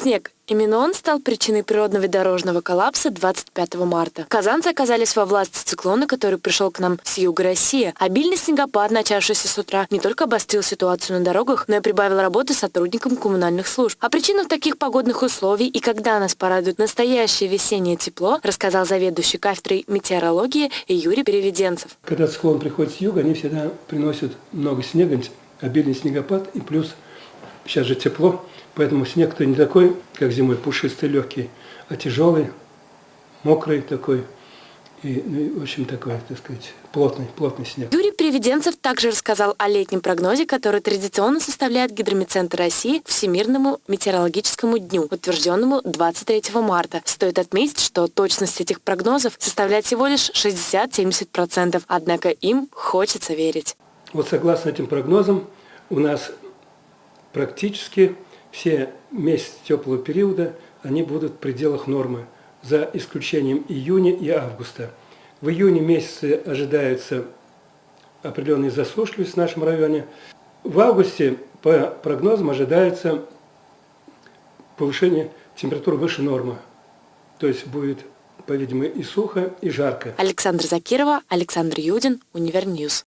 Снег. Именно он стал причиной природного дорожного коллапса 25 марта. Казанцы оказались во власти циклона, который пришел к нам с юга России. Обильный снегопад, начавшийся с утра, не только обострил ситуацию на дорогах, но и прибавил работы сотрудникам коммунальных служб. О причинах таких погодных условий и когда нас порадует настоящее весеннее тепло, рассказал заведующий кафедрой метеорологии Юрий Переведенцев. Когда циклон приходит с юга, они всегда приносят много снега, обильный снегопад и плюс сейчас же тепло. Поэтому снег-то не такой, как зимой, пушистый, легкий, а тяжелый, мокрый такой. И, ну, в общем, такой, так сказать, плотный, плотный снег. Юрий Приведенцев также рассказал о летнем прогнозе, который традиционно составляет Гидромедцентр России Всемирному метеорологическому дню, утвержденному 23 марта. Стоит отметить, что точность этих прогнозов составляет всего лишь 60-70%, однако им хочется верить. Вот согласно этим прогнозам, у нас практически все месяцы теплого периода, они будут в пределах нормы, за исключением июня и августа. В июне месяце ожидается определенная засушливость в нашем районе. В августе, по прогнозам, ожидается повышение температуры выше нормы. То есть будет, по-видимому, и сухо, и жарко. Александр Закирова, Александр Юдин, UniverNews.